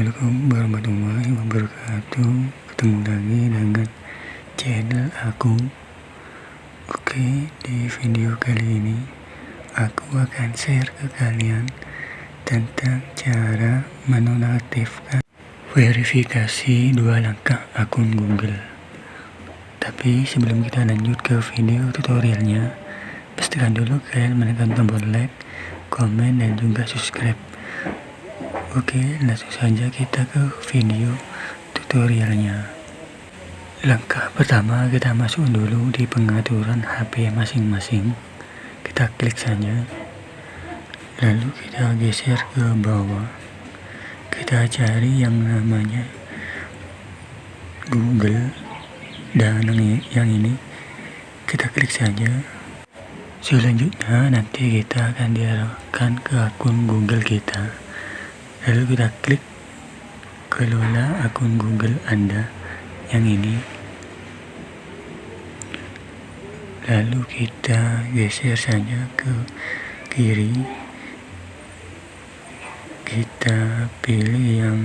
Assalamualaikum warahmatullahi wabarakatuh. Ketemu lagi dengan channel aku. Oke di video kali ini Aku akan share ke kalian Tentang cara menonaktifkan Verifikasi dua langkah akun Google. Tapi sebelum kita lanjut ke video tutorialnya Pastikan dulu kalian menekan tombol like, komen, dan juga subscribe Oke, langsung saja kita ke video tutorialnya. Langkah pertama kita masuk dulu di pengaturan HP masing-masing. Kita klik saja. Lalu kita geser ke bawah. Kita cari yang namanya Google dan yang ini kita klik saja. Selanjutnya nanti kita akan diarahkan ke akun Google kita lalu kita klik kelola akun Google Anda yang ini. Lalu kita geser saja ke kiri. Kita pilih yang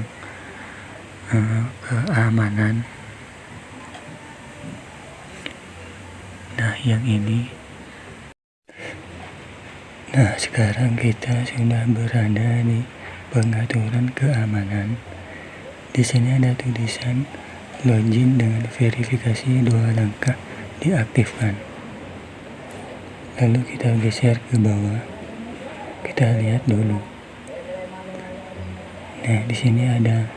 uh, keamanan. Nah yang ini. Nah sekarang kita sudah berada di pengaturan keamanan. Di sini ada tulisan login dengan verifikasi dua langkah diaktifkan. Lalu kita geser ke bawah. Kita lihat dulu. Nah, di sini ada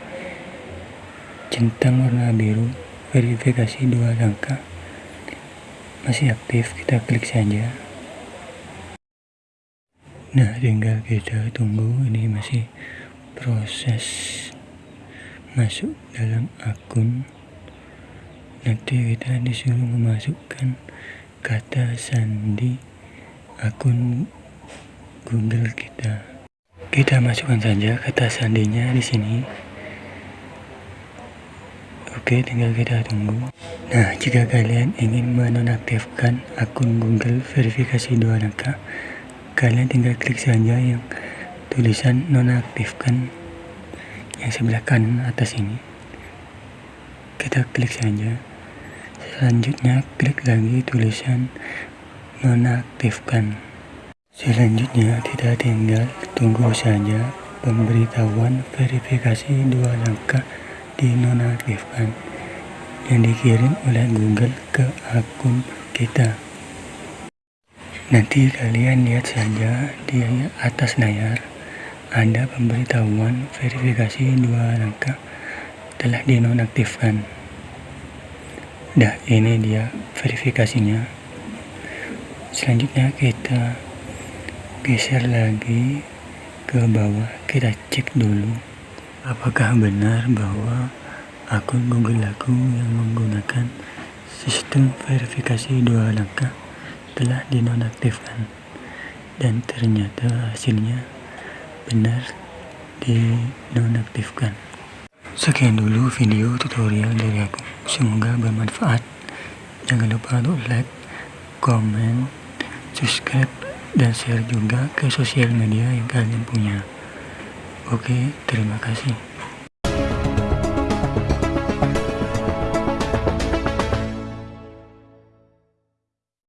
centang warna biru verifikasi dua langkah masih aktif kita klik saja Nah, tinggal kita tunggu ini masih proses masuk dalam akun. Nanti kita disuruh memasukkan kata sandi akun Google kita. Kita masukkan saja kata sandinya di sini. Oke, tinggal kita tunggu. Nah, jika kalian ingin menonaktifkan akun Google verifikasi dua langkah, kalian tinggal klik saja yang tulisan nonaktifkan yang sebelah kanan atas ini. Kita klik saja. Selanjutnya klik lagi tulisan nonaktifkan. Selanjutnya kita tinggal tunggu saja pemberitahuan verifikasi dua langkah dinonaktifkan yang dikirim oleh Google ke akun kita Nanti kalian lihat saja di atas layar ada pemberitahuan verifikasi dua langkah telah dinonaktifkan. Dah ini dia verifikasinya. Selanjutnya kita geser lagi ke bawah kita cek dulu apakah benar bahwa akun Google aku yang menggunakan sistem verifikasi dua langkah telah dinonaktifkan. Dan ternyata hasilnya benar dinonaktifkan. Sekian dulu video tutorial dari aku. Semoga bermanfaat. Jangan lupa untuk like comment subscribe dan share juga ke sosial media yang kalian punya. Oke terima kasih